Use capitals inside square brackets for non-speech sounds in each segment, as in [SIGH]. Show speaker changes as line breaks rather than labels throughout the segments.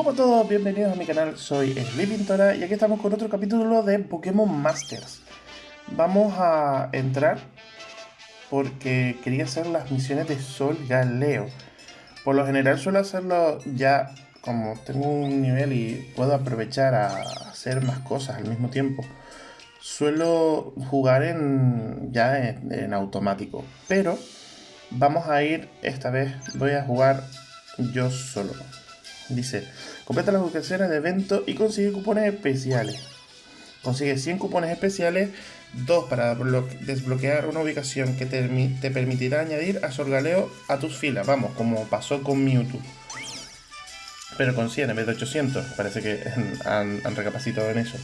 Hola a todos, bienvenidos a mi canal, soy Sleepintora y aquí estamos con otro capítulo de Pokémon Masters. Vamos a entrar porque quería hacer las misiones de Sol Galeo. Por lo general suelo hacerlo ya como tengo un nivel y puedo aprovechar a hacer más cosas al mismo tiempo. Suelo jugar en ya en, en automático, pero vamos a ir esta vez, voy a jugar yo solo. Dice, completa las ubicaciones de evento y consigue cupones especiales. Consigue 100 cupones especiales, 2 para desbloquear una ubicación que te, te, permitirá añadir a Sorgaleo a tus filas. Vamos, como pasó con Mewtwo. Pero con 100 en vez de 800. Parece que han, han recapacitado en eso.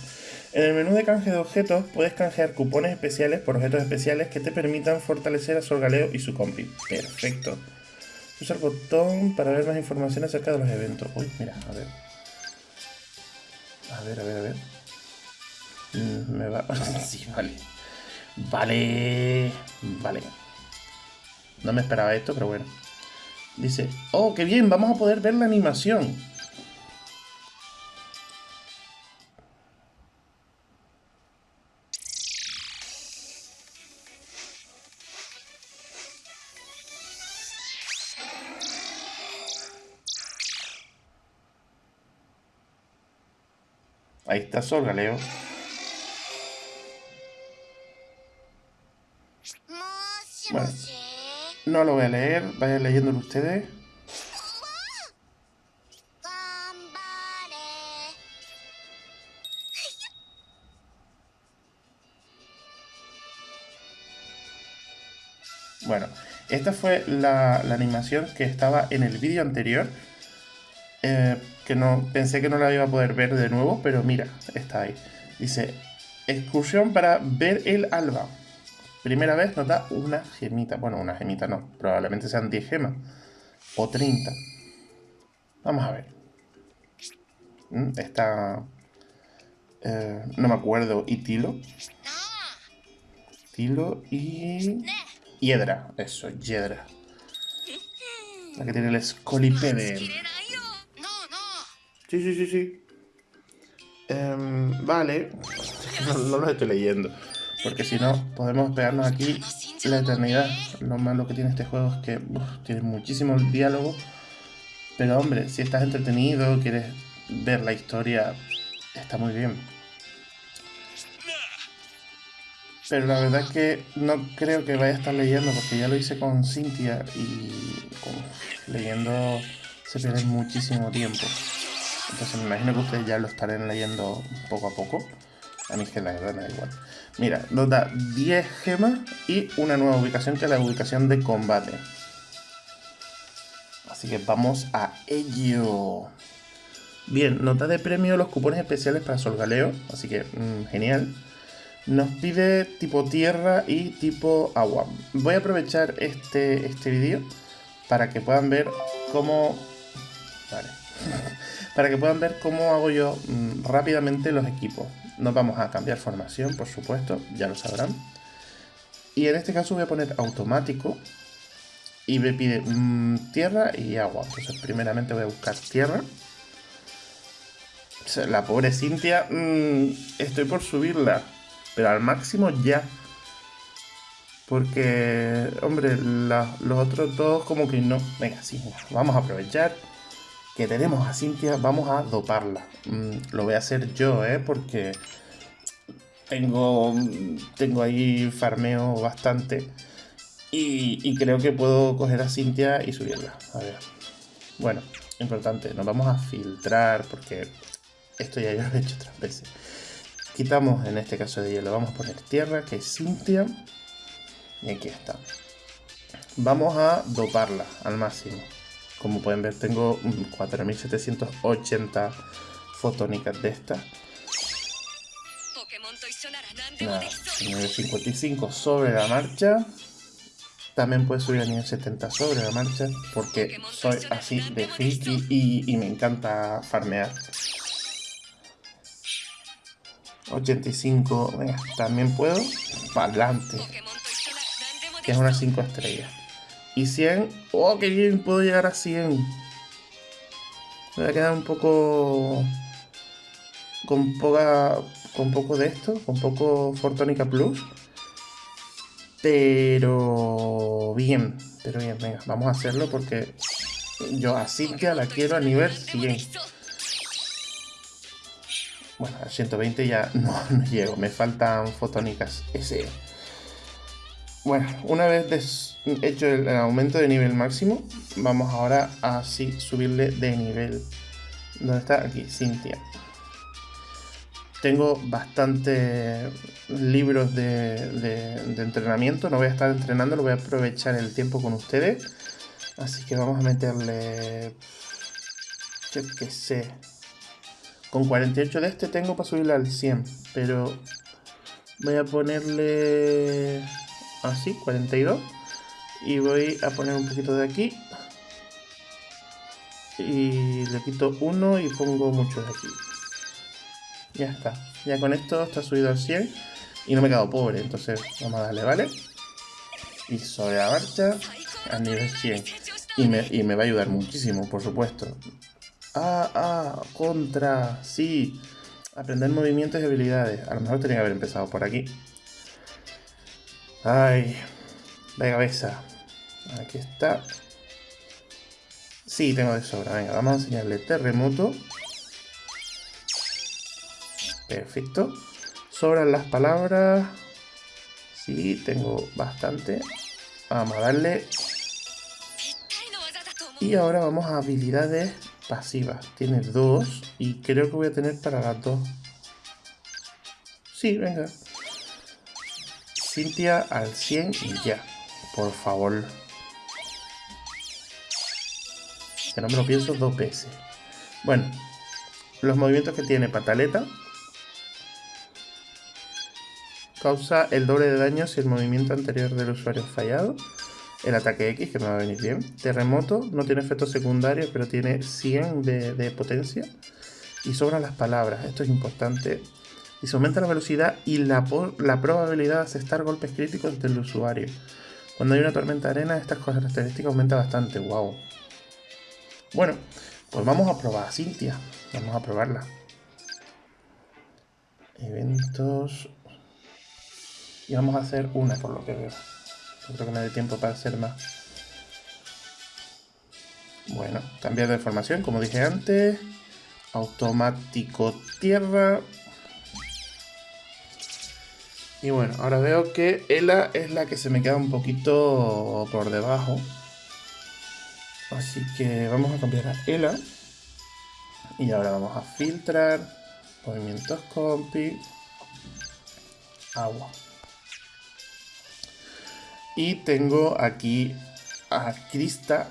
En el menú de canje de objetos puedes canjear cupones especiales por objetos especiales que te permitan fortalecer a Sorgaleo y su compi. Perfecto. Usa el botón para ver más información acerca de los eventos. Uy, mira, a ver. A ver, a ver, a ver. Mm, me va... [LAUGHS] sí, vale. Vale. Vale. No me esperaba esto, pero bueno. Dice, oh, qué bien, vamos a poder ver la animación. Ahí está Sol, Galeo. Bueno, no lo voy a leer, vayan leyéndolo ustedes. Bueno, esta fue la, la, animación que estaba en el vídeo anterior. Eh, que no pensé que no la iba a poder ver de nuevo, pero mira, está ahí. Dice, excursión para ver el alba. Primera vez nos da una gemita. Bueno, una gemita no, probablemente sean 10 gemas. O 30. Vamos a ver. Mm, está... Eh, no me acuerdo. ¿Y Tilo? Tilo y... Hiedra. Eso, Hiedra. La que tiene el Scolipede. Sí, sí, sí, sí. Um, vale. [LAUGHS] No, no lo estoy leyendo. Porque si no, podemos pegarnos aquí la eternidad. Lo malo que tiene este juego es que tiene muchísimo diálogo. Pero hombre, si estás entretenido, quieres ver la historia, está muy bien. Pero la verdad es que no creo que vaya a estar leyendo porque ya lo hice con Cynthia y uf, leyendo se pierde muchísimo tiempo. Entonces me imagino que ustedes ya lo estarán leyendo poco a poco. A mí que la verdad me da igual. Mira, nos da 10 gemas y una nueva ubicación que es la ubicación de combate. Así que vamos a ello. Bien, nota de premio los cupones especiales para Solgaleo. Así que, mmm, genial. Nos pide tipo tierra y tipo agua. Voy a aprovechar este, este vídeo para que puedan ver cómo... Vale. [LAUGHS] para que puedan ver cómo hago yo mmm, rápidamente los equipos. Nos vamos a cambiar formación, por supuesto, ya lo sabrán. Y en este caso voy a poner automático y me pide mmm, tierra y agua. Entonces primeramente voy a buscar tierra. La pobre Cintia, mmm, estoy por subirla, pero al máximo ya. Porque, hombre, los otros dos como que no. Venga, sí, vamos a aprovechar que tenemos a Cintia, vamos a doparla. Mm, lo voy a hacer yo, ¿eh? Porque tengo, tengo ahí farmeo bastante. Y, y, creo que puedo coger a Cintia y subirla. A ver. Bueno, importante, nos vamos a filtrar porque esto ya lo he hecho otras veces. Quitamos en este caso de hielo, vamos a poner tierra, que es Cintia. Y aquí está. Vamos a doparla al máximo. Como pueden ver, tengo 4780 fotónicas de esta. Nada, nivel 55 sobre la marcha. También puedes subir a nivel 70 sobre la marcha. Porque soy así de friki y, y me encanta farmear. 85, venga, también puedo. Para adelante. Que es una 5 estrellas. Y 100, oh, qué bien, puedo llegar a 100. Me voy a quedar un poco... Con poca... Con poco de esto, con poco Fortónica Plus. Pero... Bien, pero bien, venga, vamos a hacerlo porque... Yo a Silvia la quiero a nivel 100. Bueno, a 120 ya no, [LAUGHS] no llego, me faltan fotónicas ese. Bueno, una vez hecho el, aumento de nivel máximo, vamos ahora a subirle de nivel. ¿Dónde está? Aquí, Cintia. Tengo bastantes libros de, de, entrenamiento, no voy a estar entrenando, lo voy a aprovechar el tiempo con ustedes. Así que vamos a meterle... Yo qué sé. Con 48 de este tengo para subirle al 100, pero voy a ponerle así, 42. Y voy a poner un poquito de aquí. Y le quito uno y pongo mucho de aquí. Ya está. Ya con esto está subido al 100. Y no me he quedado pobre. Entonces vamos a darle, ¿vale? Y sobre la marcha a nivel 100. Y me, y me va a ayudar muchísimo, por supuesto. Ah, ah, contra. Sí. Aprender movimientos y habilidades. A lo mejor tenía que haber empezado por aquí. Ay, de cabeza. Aquí está. Sí, tengo de sobra. Venga, vamos a enseñarle terremoto. Perfecto. Sobran las palabras. Sí, tengo bastante. Vamos a darle. Y ahora vamos a habilidades pasivas. Tiene dos. Y creo que voy a tener para las dos. Sí, venga. Cintia al 100 y ya. Por favor. Que no me lo pienso dos veces. Bueno, los movimientos que tiene Pataleta. Causa el doble de daño si el movimiento anterior del usuario es fallado. El ataque X, que me va a venir bien. Terremoto, no tiene efectos secundarios, pero tiene 100 de, de potencia. Y sobran las palabras, esto es importante y se aumenta la velocidad y la, la probabilidad de aceptar golpes críticos del usuario. Cuando hay una tormenta de arena, estas características aumentan bastante. Wow. Bueno, pues vamos a probar a Cintia. Vamos a probarla. Eventos. Y vamos a hacer una por lo que veo. Yo creo que me dé tiempo para hacer más. Bueno, cambiar de formación, como dije antes. Automático tierra. Y bueno, ahora veo que Ela es la que se me queda un poquito por debajo. Así que vamos a cambiar a Ela. Y ahora vamos a filtrar. Movimientos compi. Agua. Y tengo aquí a Krista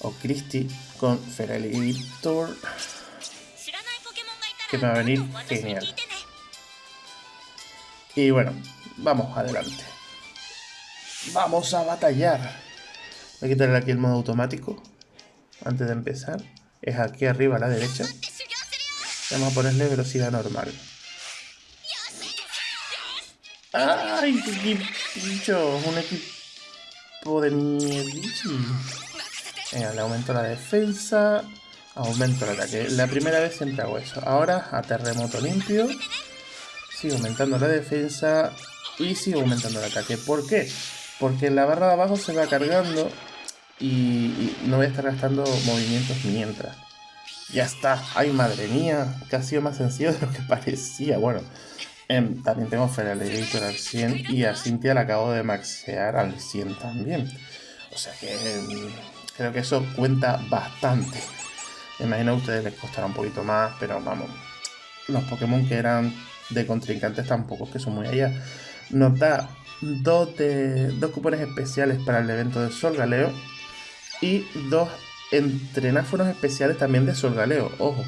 o Christy con Feralitor. Que me va a venir genial. Y bueno, vamos adelante. Vamos a batallar. Voy a quitarle aquí el modo automático. Antes de empezar. Es aquí arriba a la derecha. Vamos a ponerle velocidad normal. ¡Ay, qué bicho! Un equipo de mierda. Venga, le aumento la defensa. Aumento el ataque. La primera vez siempre hago eso. Ahora a terremoto limpio sigo aumentando la defensa y sigo aumentando el ataque. ¿Por qué? Porque la barra de abajo se va cargando y, no voy a estar gastando movimientos mientras. Ya está. Ay, madre mía, que ha sido más sencillo de lo que [LAUGHS] parecía. Bueno, em, también tengo Feral Editor al 100 y a Cynthia la acabo de maxear al 100 también. O sea que em, creo que eso cuenta bastante. Me imagino a ustedes les costará un poquito más, pero vamos. Los Pokémon que eran de contrincantes tampoco que son muy allá. Nos da dos, de, dos cupones especiales para el evento de Sol Galeo y dos entrenáfonos especiales también de Sol Galeo. Ojo,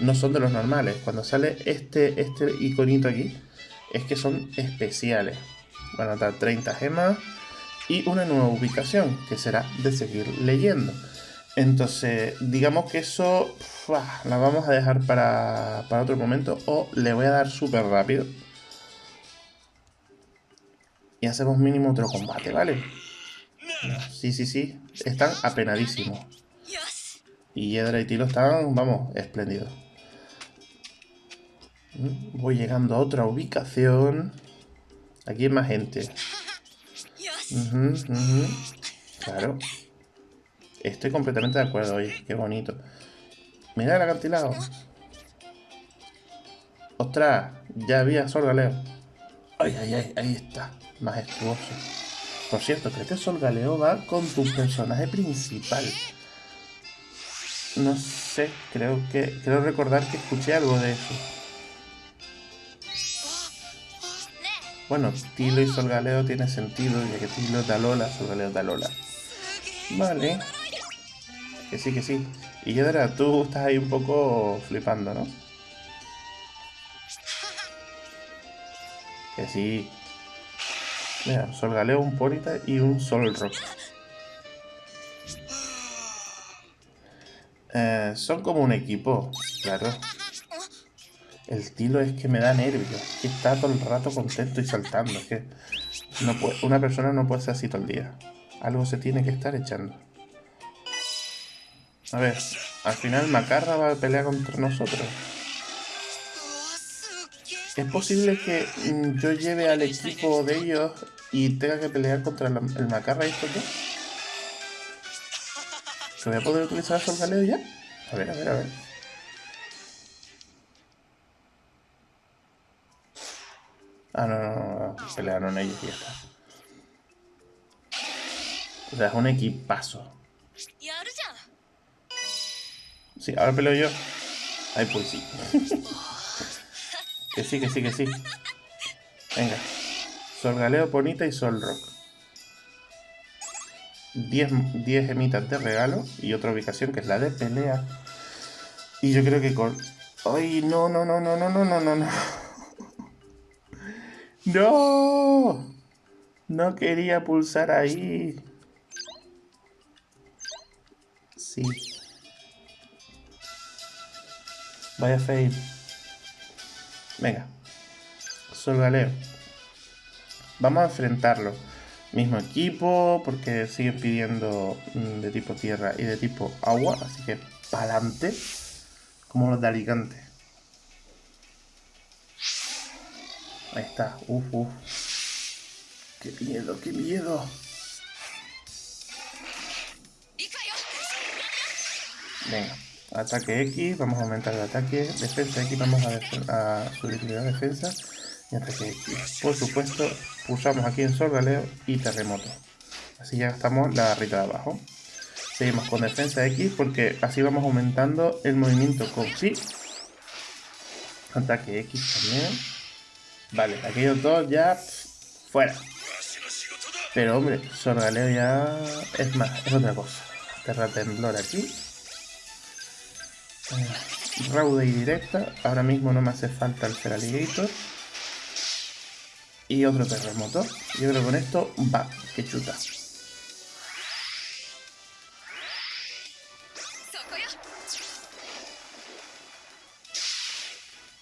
no son de los normales. Cuando sale este, este iconito aquí, es que son especiales. Van a dar 30 gemas y una nueva ubicación, que será de seguir leyendo. Entonces, digamos que eso la vamos a dejar para, otro momento o le voy a dar súper rápido. Y hacemos mínimo otro combate, ¿vale? Sí, sí, sí. Están apenadísimos. Y Yedra y Tilo están, vamos, espléndidos. Mm, voy llegando a otra ubicación. Aquí hay más gente. Claro. Estoy completamente de acuerdo, oye, qué bonito. Mira el acantilado. ¡Ostras! Ya había Galeo. ¡Ay, ay, ay! Ahí está. Majestuoso. Por cierto, creo que Sol Galeo va con tu personaje principal. No sé, creo que... Creo recordar que escuché algo de eso. Bueno, Tilo y Sol Galeo tiene sentido, ya que Tilo da Lola, Sol Galeo da Lola. Vale. Que sí, que sí. Y Yedra, tú estás ahí un poco flipando, ¿no? Que sí. Mira, Sol Galeo, un Ponita y un Sol Rock. Eh, son como un equipo, claro. El tilo es que me da nervios. Que está todo el rato contento y saltando. Es que una persona no puede ser así todo el día. Algo se tiene que estar echando. A ver, al final Macarra va a pelear contra nosotros. ¿Es posible que mm, yo lleve al equipo de ellos y tenga que pelear contra el Macarra y estos dos? ¿Se voy a poder utilizar el Galeo ya? A ver, a ver, a ver. Ah, no, no, no, pelearon ellos y ya está. O sea, es un equipazo. Ahora peleo yo. Ay, pues sí. que sí, que sí, que sí. Venga. Sol Galeo, Bonita y Sol Rock. 10, 10 gemitas de regalo y otra ubicación que es la de pelea. Y yo creo que con... ¡Ay, no, no, no, no, no, no, no, no! ¡No! No quería pulsar ahí. Sí. Vaya fail. Venga. Sol Galeo. Vamos a enfrentarlo. Mismo equipo, porque siguen pidiendo mm, de tipo tierra y de tipo agua. Así que pa'lante. Como los de Alicante. Ahí está. Uf, uf. Qué miedo, qué miedo. Venga, ataque X, vamos a aumentar el ataque, defensa X, vamos a, a subir la defensa y ataque X. Por supuesto, pulsamos aquí en Sol Galeo y terremoto. Así ya gastamos la barrita de abajo. Seguimos con defensa X porque así vamos aumentando el movimiento con sí. Ataque X también. Vale, aquellos dos ya fuera. Pero hombre, Sorgaleo ya es más, es otra cosa. Terra Temblor aquí. Eh, Raude y directa. Ahora mismo no me hace falta el Feraligator. Y otro terremoto. Yo creo que con esto va, que chuta.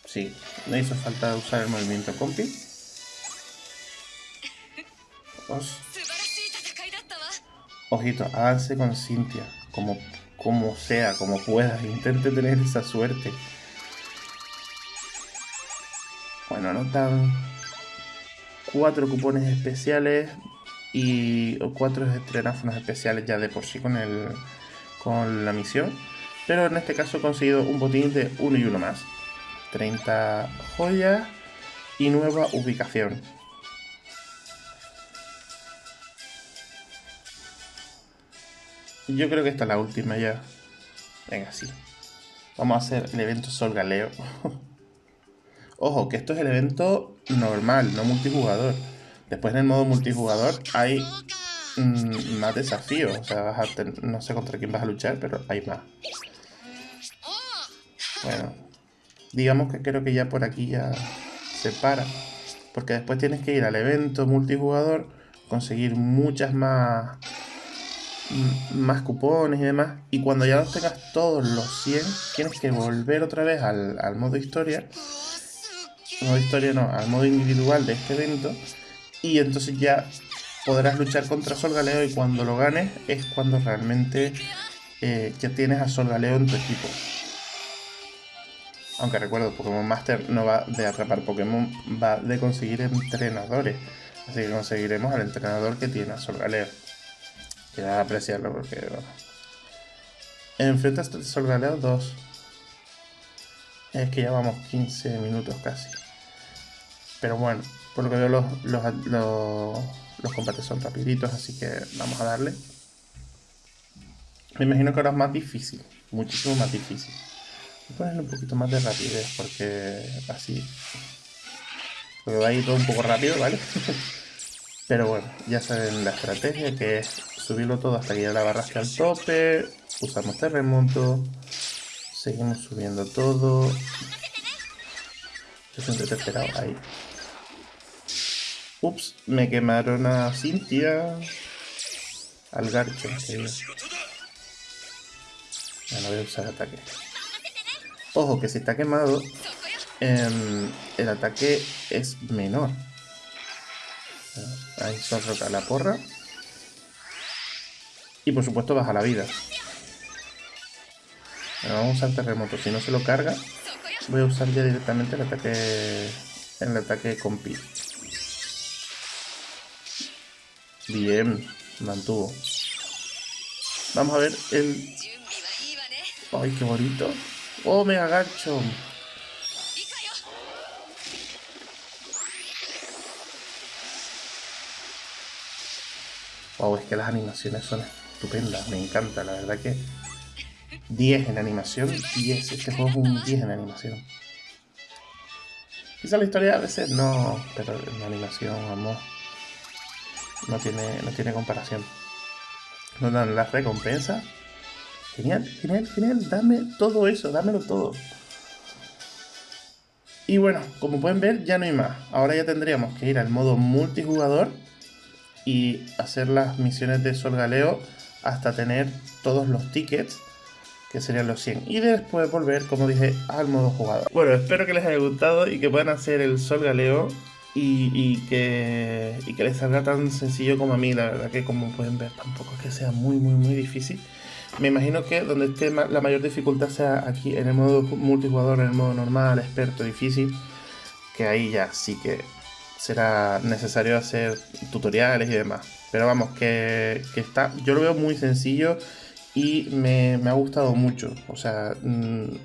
Sí, no hizo falta usar el movimiento compi. Ojito, avance con Cintia, como, como sea, como pueda, intente tener esa suerte. Bueno, anotan cuatro cupones especiales y cuatro estrenáfonos especiales ya de por sí con, el, con la misión. Pero en este caso he conseguido un botín de uno y uno más. 30 joyas y nueva ubicación. Yo creo que esta es la última ya. Venga, sí. Vamos a hacer el evento Sol Galeo. [LAUGHS] Ojo, que esto es el evento normal, no multijugador. Después en el modo multijugador hay mm, más desafíos. O sea, no sé contra quién vas a luchar, pero hay más. Bueno, digamos que creo que ya por aquí ya se para. Porque después tienes que ir al evento multijugador, conseguir muchas más, más cupones y demás. Y cuando ya los tengas todos los 100, tienes que volver otra vez al, al modo historia. Modo historia no, al modo individual de este evento. Y entonces ya podrás luchar contra Sol Galeo y cuando lo ganes es cuando realmente eh, ya tienes a Sol Galeo en tu equipo. Aunque recuerdo, Pokémon Master no va de atrapar Pokémon, va de conseguir entrenadores. Así que conseguiremos al entrenador que tiene a Sol Galeo. Queda apreciarlo porque... Enfrentas a Sol Galeo 2. Es que ya vamos 15 minutos casi. Pero bueno, por lo que veo los, los, los, combates son rapiditos, así que vamos a darle. Me imagino que ahora es más difícil, muchísimo más difícil. Voy a ponerle un poquito más de rapidez porque así... Porque va a ir todo un poco rápido, ¿vale? [LAUGHS] Pero bueno, ya saben la estrategia que es subirlo todo hasta que ya la barra esté al tope. Usamos terremoto. Seguimos subiendo todo. Yo siempre te he esperado ahí. Ups, me quemaron a Cintia. Al garcho. Ya no voy a usar ataque. Ojo, que si está quemado, em, el ataque es menor. Ahí se roca la porra. Y por supuesto baja la vida. vamos a usar terremoto. Si no se lo carga, voy a usar ya directamente el ataque. El ataque con pi. Bien, mantuvo. Vamos a ver el. ¡Ay, qué bonito! ¡Oh, me agacho! Wow, es que las animaciones son estupendas, me encanta, la verdad que 10 en animación, 10, este juego es un 10 en animación. Quizá la historia a veces no, pero en animación, vamos, no tiene, no tiene comparación. Nos dan las recompensas. Genial, genial, genial, dame todo eso, dámelo todo. Y bueno, como pueden ver, ya no hay más. Ahora ya tendríamos que ir al modo multijugador y hacer las misiones de Sol Galeo hasta tener todos los tickets que serían los 100 y después volver como dije al modo jugador bueno espero que les haya gustado y que puedan hacer el Sol Galeo y, que, y que les salga tan sencillo como a mí. La verdad que como pueden ver tampoco es que sea muy muy muy difícil. Me imagino que donde esté la mayor dificultad sea aquí en el modo multijugador en el modo normal experto difícil que ahí ya sí que será necesario hacer tutoriales y demás. Pero vamos, que, está, yo lo veo muy sencillo y me, ha gustado mucho. O sea, mm,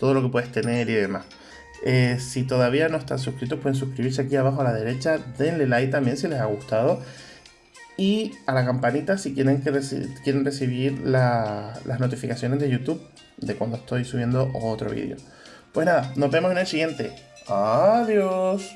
todo lo que puedes tener y demás. Eh, si todavía no están suscritos, pueden suscribirse aquí abajo a la derecha. Denle like también si les ha gustado. Y a la campanita si quieren, que quieren recibir las notificaciones de YouTube de cuando estoy subiendo otro vídeo. Pues nada, nos vemos en el siguiente. Adiós.